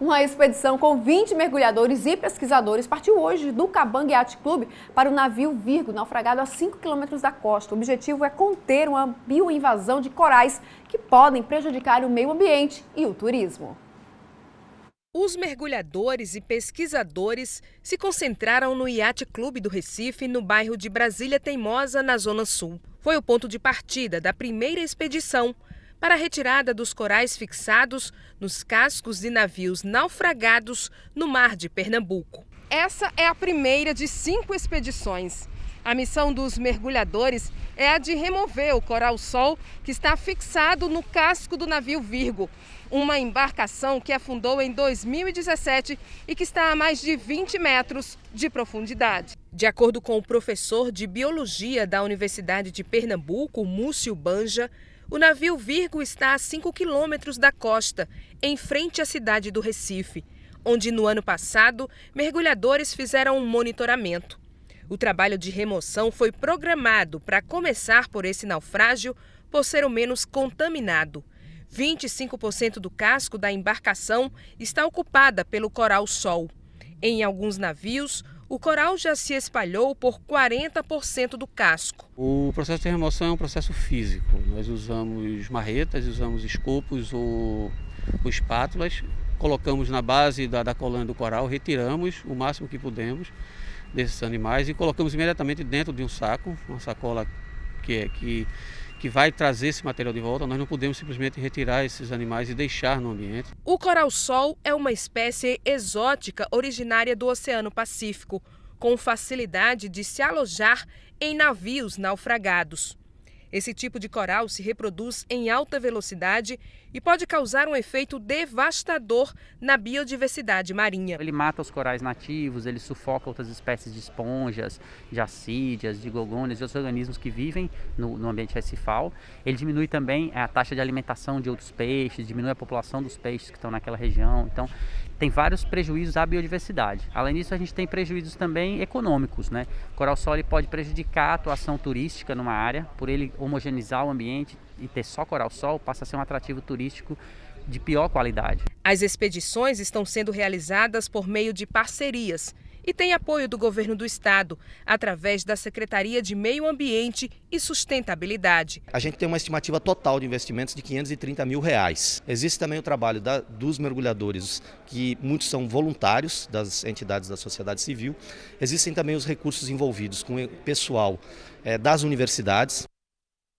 Uma expedição com 20 mergulhadores e pesquisadores partiu hoje do Cabang Yacht Club para o navio Virgo, naufragado a 5 quilômetros da costa. O objetivo é conter uma bioinvasão de corais que podem prejudicar o meio ambiente e o turismo. Os mergulhadores e pesquisadores se concentraram no Yacht Clube do Recife, no bairro de Brasília Teimosa, na Zona Sul. Foi o ponto de partida da primeira expedição para a retirada dos corais fixados nos cascos de navios naufragados no mar de Pernambuco. Essa é a primeira de cinco expedições. A missão dos mergulhadores é a de remover o coral-sol que está fixado no casco do navio Virgo, uma embarcação que afundou em 2017 e que está a mais de 20 metros de profundidade. De acordo com o professor de biologia da Universidade de Pernambuco, Múcio Banja, o navio Virgo está a 5 quilômetros da costa, em frente à cidade do Recife, onde no ano passado mergulhadores fizeram um monitoramento. O trabalho de remoção foi programado para começar por esse naufrágio por ser o menos contaminado. 25% do casco da embarcação está ocupada pelo coral-sol. Em alguns navios, o coral já se espalhou por 40% do casco. O processo de remoção é um processo físico. Nós usamos marretas, usamos escopos ou, ou espátulas, colocamos na base da, da do coral, retiramos o máximo que pudemos desses animais e colocamos imediatamente dentro de um saco, uma sacola que é que que vai trazer esse material de volta, nós não podemos simplesmente retirar esses animais e deixar no ambiente. O coral-sol é uma espécie exótica originária do Oceano Pacífico, com facilidade de se alojar em navios naufragados. Esse tipo de coral se reproduz em alta velocidade e pode causar um efeito devastador na biodiversidade marinha. Ele mata os corais nativos, ele sufoca outras espécies de esponjas, de acídeas, de gorgônias e outros organismos que vivem no, no ambiente recifal. Ele diminui também a taxa de alimentação de outros peixes, diminui a população dos peixes que estão naquela região. Então, tem vários prejuízos à biodiversidade. Além disso, a gente tem prejuízos também econômicos. Né? O coral-sol pode prejudicar a atuação turística numa área, por ele homogeneizar o ambiente e ter só coral-sol, passa a ser um atrativo turístico de pior qualidade. As expedições estão sendo realizadas por meio de parcerias e tem apoio do governo do estado, através da Secretaria de Meio Ambiente e Sustentabilidade. A gente tem uma estimativa total de investimentos de 530 mil reais. Existe também o trabalho da, dos mergulhadores, que muitos são voluntários das entidades da sociedade civil. Existem também os recursos envolvidos com o pessoal é, das universidades.